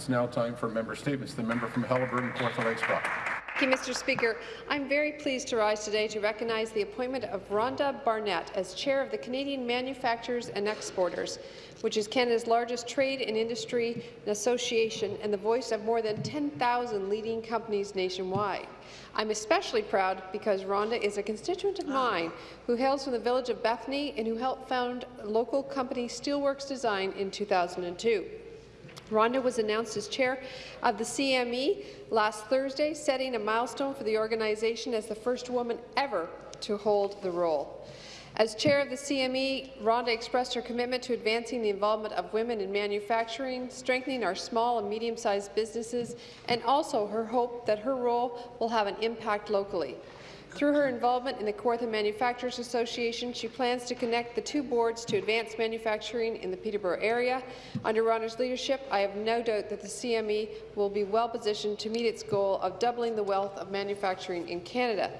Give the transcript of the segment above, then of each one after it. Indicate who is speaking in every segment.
Speaker 1: It's now time for member statements. The member from Haliburton, Kawartha Lakes Brock.
Speaker 2: Thank you, Mr. Speaker. I'm very pleased to rise today to recognize the appointment of Rhonda Barnett as chair of the Canadian Manufacturers and Exporters, which is Canada's largest trade and industry association and the voice of more than 10,000 leading companies nationwide. I'm especially proud because Rhonda is a constituent of mine who hails from the village of Bethany and who helped found local company Steelworks Design in 2002. Rhonda was announced as chair of the CME last Thursday, setting a milestone for the organization as the first woman ever to hold the role. As chair of the CME, Rhonda expressed her commitment to advancing the involvement of women in manufacturing, strengthening our small and medium-sized businesses, and also her hope that her role will have an impact locally. Through her involvement in the Kawartha Manufacturers Association, she plans to connect the two boards to advance manufacturing in the Peterborough area. Under Rhonda's leadership, I have no doubt that the CME will be well positioned to meet its goal of doubling the wealth of manufacturing in Canada.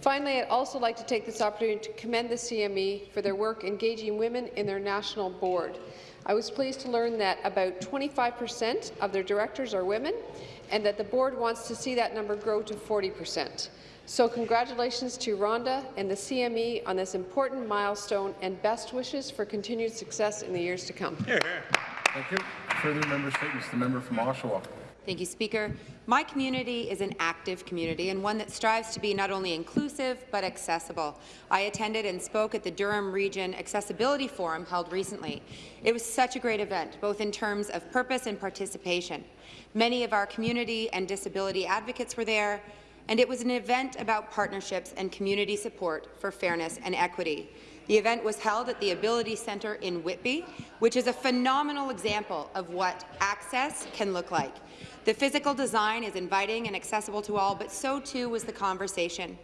Speaker 2: Finally, I'd also like to take this opportunity to commend the CME for their work engaging women in their national board. I was pleased to learn that about 25 per cent of their directors are women and that the board wants to see that number grow to 40 per cent. So congratulations to Rhonda and the CME on this important milestone and best wishes for continued success in the years to come.
Speaker 1: Thank you. Further member statements. The member from Oshawa.
Speaker 3: Thank you, Speaker. My community is an active community and one that strives to be not only inclusive but accessible. I attended and spoke at the Durham Region Accessibility Forum held recently. It was such a great event, both in terms of purpose and participation. Many of our community and disability advocates were there, and it was an event about partnerships and community support for fairness and equity. The event was held at the Ability Centre in Whitby, which is a phenomenal example of what access can look like. The physical design is inviting and accessible to all, but so too was the conversation.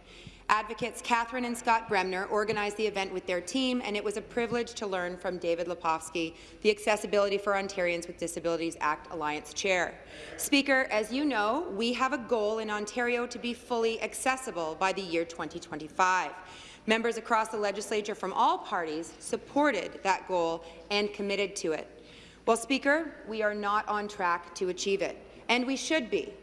Speaker 3: Advocates Catherine and Scott Bremner organized the event with their team, and it was a privilege to learn from David Lepofsky, the Accessibility for Ontarians with Disabilities Act Alliance Chair. Speaker, as you know, we have a goal in Ontario to be fully accessible by the year 2025. Members across the legislature from all parties supported that goal and committed to it. Well, Speaker, we are not on track to achieve it and we should be.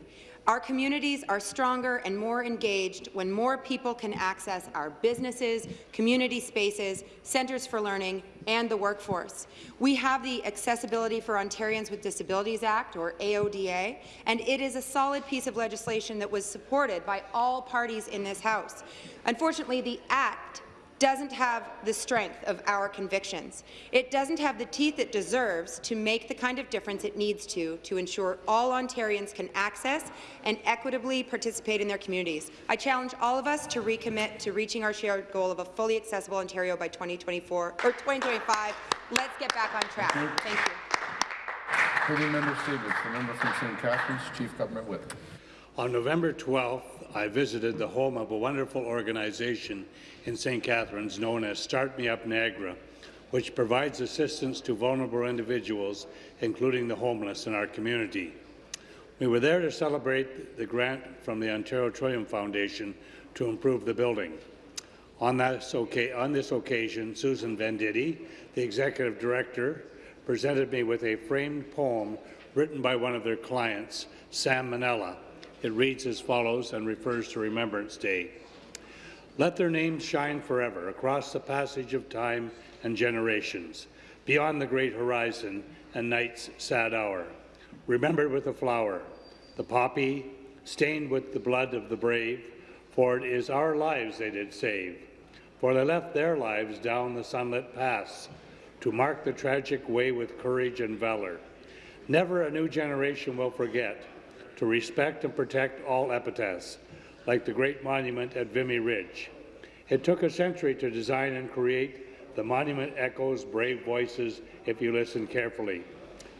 Speaker 3: Our communities are stronger and more engaged when more people can access our businesses, community spaces, centres for learning, and the workforce. We have the Accessibility for Ontarians with Disabilities Act, or AODA, and it is a solid piece of legislation that was supported by all parties in this House. Unfortunately, the Act doesn't have the strength of our convictions. It doesn't have the teeth it deserves to make the kind of difference it needs to to ensure all Ontarians can access and equitably participate in their communities. I challenge all of us to recommit to reaching our shared goal of a fully accessible Ontario by 2024 or 2025. Let's get back on track. Thank you.
Speaker 1: Further member statements. The member from St. Catharines, Chief Government Whip.
Speaker 4: On November 12th, I visited the home of a wonderful organization in St. Catharines known as Start Me Up Niagara, which provides assistance to vulnerable individuals, including the homeless in our community. We were there to celebrate the grant from the Ontario Trillium Foundation to improve the building. On, on this occasion, Susan Venditti, the Executive Director, presented me with a framed poem written by one of their clients, Sam Manella. It reads as follows and refers to Remembrance Day. Let their names shine forever across the passage of time and generations, beyond the great horizon and night's sad hour. Remembered with a flower, the poppy, stained with the blood of the brave, for it is our lives they did save. For they left their lives down the sunlit paths to mark the tragic way with courage and valour. Never a new generation will forget to respect and protect all epitaphs, like the great monument at Vimy Ridge. It took a century to design and create. The monument echoes brave voices if you listen carefully,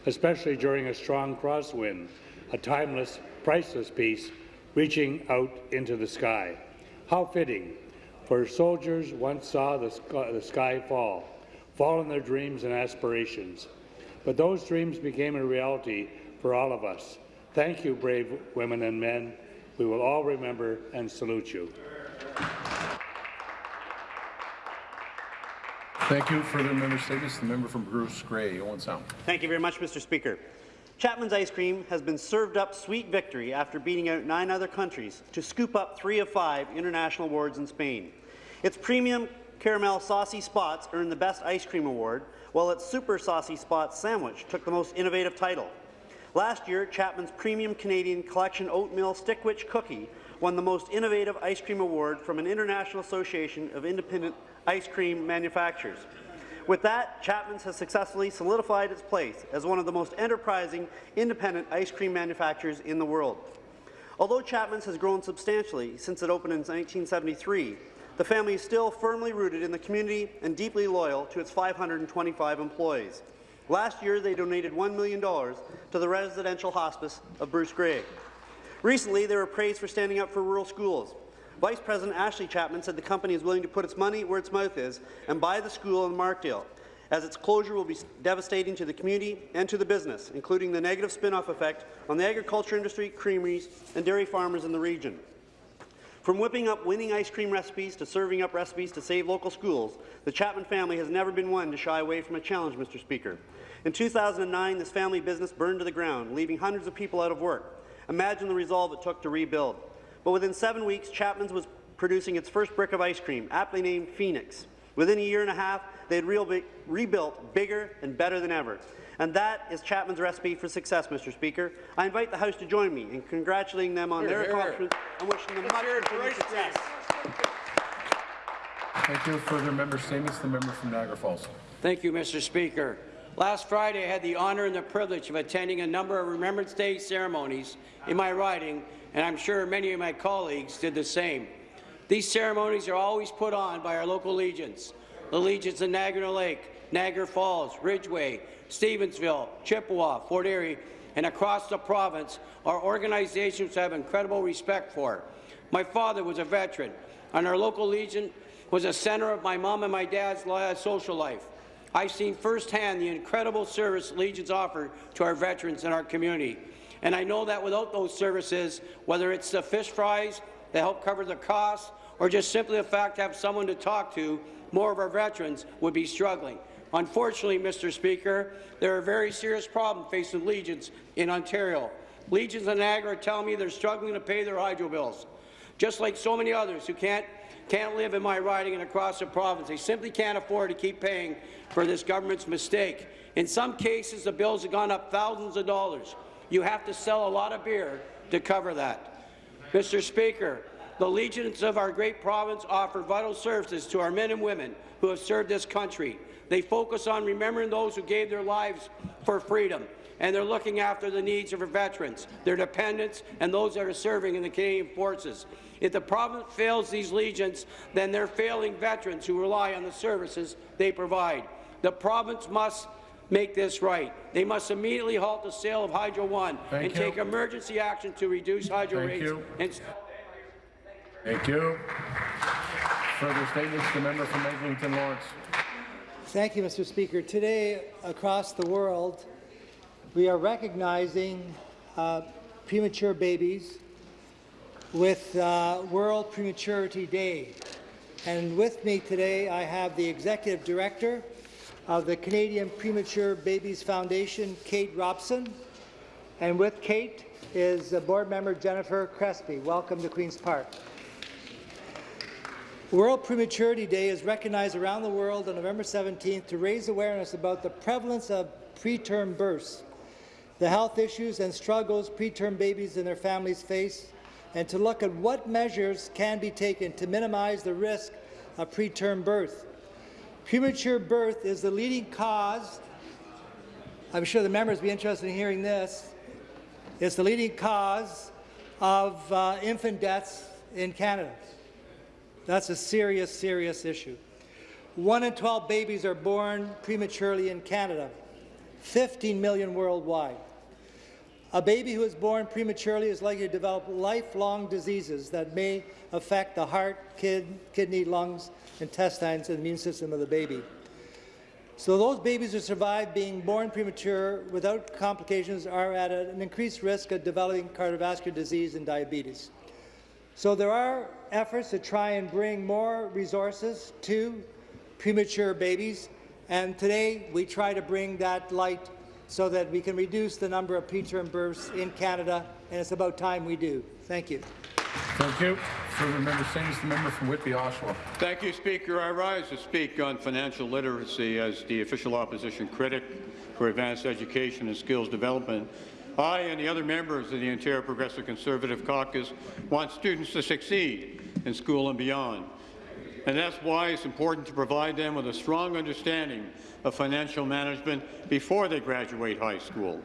Speaker 4: especially during a strong crosswind, a timeless, priceless piece reaching out into the sky. How fitting, for soldiers once saw the sky, the sky fall, fall in their dreams and aspirations. But those dreams became a reality for all of us. Thank you, brave women and men. We will all remember and salute you.
Speaker 1: Thank you. Further member statements. The member from Bruce Grey, Owen Sound.
Speaker 5: Thank you very much, Mr. Speaker. Chapman's Ice Cream has been served up sweet victory after beating out nine other countries to scoop up three of five international awards in Spain. Its premium caramel saucy spots earned the Best Ice Cream Award, while its Super Saucy Spots sandwich took the most innovative title. Last year, Chapman's Premium Canadian Collection Oatmeal Stickwich Cookie won the Most Innovative Ice Cream Award from an International Association of Independent Ice Cream Manufacturers. With that, Chapman's has successfully solidified its place as one of the most enterprising independent ice cream manufacturers in the world. Although Chapman's has grown substantially since it opened in 1973, the family is still firmly rooted in the community and deeply loyal to its 525 employees. Last year, they donated $1 million to the residential hospice of Bruce Grey. Recently, they were praised for standing up for rural schools. Vice President Ashley Chapman said the company is willing to put its money where its mouth is and buy the school in Markdale, as its closure will be devastating to the community and to the business, including the negative spin-off effect on the agriculture industry, creameries, and dairy farmers in the region. From whipping up winning ice cream recipes to serving up recipes to save local schools, the Chapman family has never been one to shy away from a challenge, Mr. Speaker. In 2009, this family business burned to the ground, leaving hundreds of people out of work. Imagine the resolve it took to rebuild. But within seven weeks, Chapman's was producing its first brick of ice cream, aptly named Phoenix. Within a year and a half, they had rebuilt bigger and better than ever. And that is Chapman's recipe for success, Mr. Speaker. I invite the House to join me in congratulating them on
Speaker 1: Hear,
Speaker 5: their
Speaker 1: hear.
Speaker 5: accomplishments and wishing them much continued success.
Speaker 1: Thank you. Further member statements. The member from Niagara Falls.
Speaker 6: Thank you, Mr. Speaker. Last Friday, I had the honour and the privilege of attending a number of Remembrance Day ceremonies in my riding, and I'm sure many of my colleagues did the same. These ceremonies are always put on by our local legions, the legions of Niagara Lake, Niagara Falls, Ridgeway, Stevensville, Chippawa, Fort Erie, and across the province are organizations I have incredible respect for. My father was a veteran, and our local legion was a centre of my mom and my dad's social life. I've seen firsthand the incredible service Legions offer to our veterans in our community. And I know that without those services, whether it's the fish fries that help cover the costs, or just simply the fact to have someone to talk to, more of our veterans would be struggling. Unfortunately, Mr. Speaker, there are very serious problems facing Legions in Ontario. Legions in Niagara tell me they're struggling to pay their hydro bills, just like so many others who can't can't live in my riding and across the province. They simply can't afford to keep paying for this government's mistake. In some cases, the bills have gone up thousands of dollars. You have to sell a lot of beer to cover that. Mr. Speaker, the legions of our great province offer vital services to our men and women who have served this country. They focus on remembering those who gave their lives for freedom, and they're looking after the needs of our veterans, their dependents, and those that are serving in the Canadian Forces. If the province fails these legions, then they're failing veterans who rely on the services they provide. The province must make this right. They must immediately halt the sale of Hydro One
Speaker 1: Thank
Speaker 6: and
Speaker 1: you.
Speaker 6: take emergency action to reduce hydro
Speaker 1: Thank
Speaker 6: rates
Speaker 1: you.
Speaker 6: and
Speaker 1: Thank you. Further statements. The member from Eglinton Lawrence.
Speaker 7: Thank you, Mr. Speaker. Today, across the world, we are recognizing uh, premature babies with uh, World Prematurity Day. And with me today, I have the Executive Director of the Canadian Premature Babies Foundation, Kate Robson. And with Kate is uh, Board Member Jennifer Crespi. Welcome to Queen's Park. World Prematurity Day is recognized around the world on November 17th to raise awareness about the prevalence of preterm births, the health issues and struggles preterm babies and their families face, and to look at what measures can be taken to minimize the risk of preterm birth. Premature birth is the leading cause, I'm sure the members will be interested in hearing this, it's the leading cause of uh, infant deaths in Canada. That's a serious, serious issue. One in 12 babies are born prematurely in Canada, 15 million worldwide. A baby who is born prematurely is likely to develop lifelong diseases that may affect the heart, kid, kidney, lungs, intestines, and immune system of the baby. So those babies who survive being born premature without complications are at an increased risk of developing cardiovascular disease and diabetes. So there are efforts to try and bring more resources to premature babies, and today we try to bring that light so that we can reduce the number of preterm births in Canada, and it's about time we do. Thank you.
Speaker 1: Thank you. Further member statements, the member from Whitby, Oshawa.
Speaker 8: Thank you, Speaker. I rise to speak on financial literacy as the official opposition critic for advanced education and skills development. I and the other members of the Ontario Progressive Conservative Caucus want students to succeed in school and beyond. And that's why it's important to provide them with a strong understanding of financial management before they graduate high school.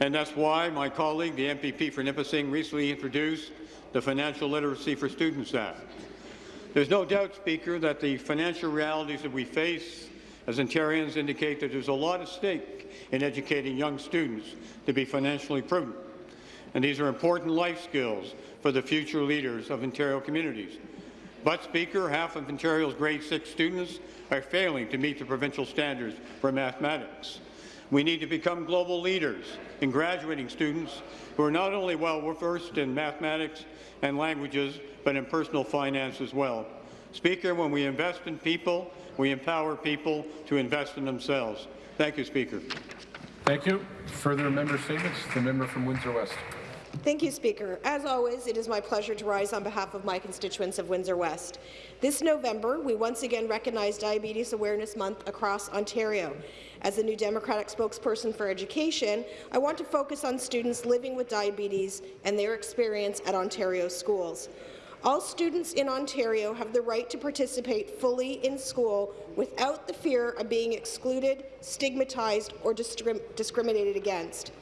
Speaker 8: And that's why my colleague, the MPP for Nipissing, recently introduced the Financial Literacy for Students Act. There's no doubt, Speaker, that the financial realities that we face as Ontarians indicate that there's a lot at stake in educating young students to be financially prudent. And these are important life skills for the future leaders of Ontario communities. But, Speaker, half of Ontario's grade 6 students are failing to meet the provincial standards for mathematics. We need to become global leaders in graduating students who are not only well versed in mathematics and languages, but in personal finance as well. Speaker, when we invest in people, we empower people to invest in themselves. Thank you, Speaker.
Speaker 1: Thank you. Further member statements, the member from Windsor West.
Speaker 9: Thank you, Speaker. As always, it is my pleasure to rise on behalf of my constituents of Windsor West. This November, we once again recognize Diabetes Awareness Month across Ontario. As the new Democratic spokesperson for education, I want to focus on students living with diabetes and their experience at Ontario schools. All students in Ontario have the right to participate fully in school without the fear of being excluded, stigmatized, or discrim discriminated against.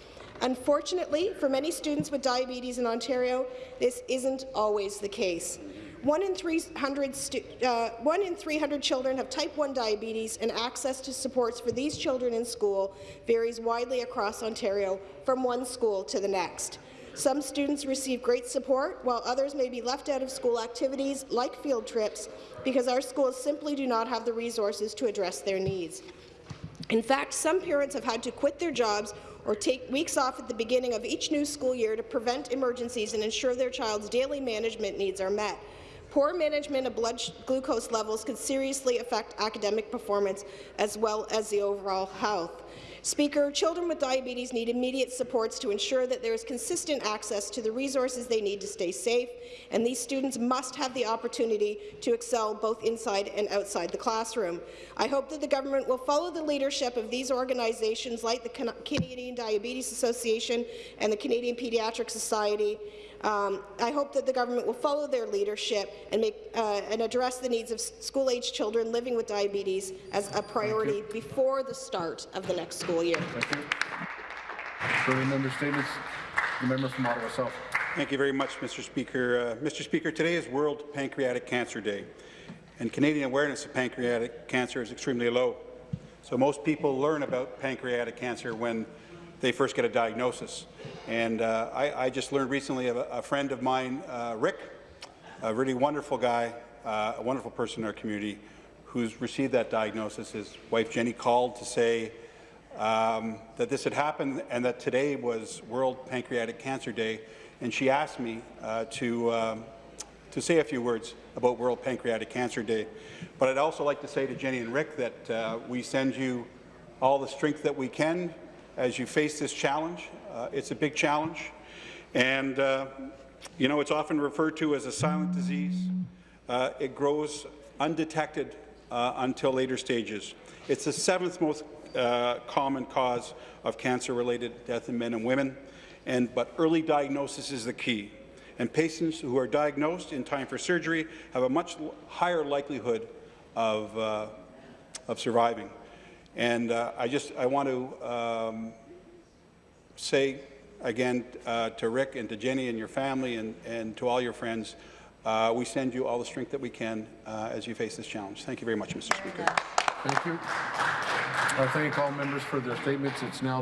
Speaker 9: Unfortunately, for many students with diabetes in Ontario, this isn't always the case. One in, 300 uh, one in 300 children have type 1 diabetes, and access to supports for these children in school varies widely across Ontario from one school to the next. Some students receive great support, while others may be left out of school activities like field trips because our schools simply do not have the resources to address their needs. In fact, some parents have had to quit their jobs or take weeks off at the beginning of each new school year to prevent emergencies and ensure their child's daily management needs are met. Poor management of blood glucose levels could seriously affect academic performance as well as the overall health. Speaker, children with diabetes need immediate supports to ensure that there is consistent access to the resources they need to stay safe, and these students must have the opportunity to excel both inside and outside the classroom. I hope that the government will follow the leadership of these organizations like the Canadian Diabetes Association and the Canadian Pediatric Society um, I hope that the government will follow their leadership and, make, uh, and address the needs of school-age children living with diabetes as a priority before the start of the next school year.
Speaker 1: Thank you. Further member statements, the member from Ottawa South.
Speaker 10: Thank you very much, Mr. Speaker. Uh, Mr. Speaker, today is World Pancreatic Cancer Day, and Canadian awareness of pancreatic cancer is extremely low. So most people learn about pancreatic cancer when they first get a diagnosis. And uh, I, I, just learned recently of a, a friend of mine, uh, Rick, a really wonderful guy, uh, a wonderful person in our community, who's received that diagnosis. His wife Jenny called to say um, that this had happened and that today was World Pancreatic Cancer Day, and she asked me uh, to um, to say a few words about World Pancreatic Cancer Day. But I'd also like to say to Jenny and Rick that uh, we send you all the strength that we can as you face this challenge. Uh, it's a big challenge, and uh, you know it's often referred to as a silent disease. Uh, it grows undetected uh, until later stages. It's the seventh most uh, common cause of cancer-related death in men and women, and but early diagnosis is the key. And patients who are diagnosed in time for surgery have a much higher likelihood of, uh, of surviving. And uh, I just I want to um, say again uh, to Rick and to Jenny and your family and, and to all your friends, uh, we send you all the strength that we can uh, as you face this challenge. Thank you very much, Mr. Speaker.
Speaker 1: Thank you. I thank all members for their statements. It's now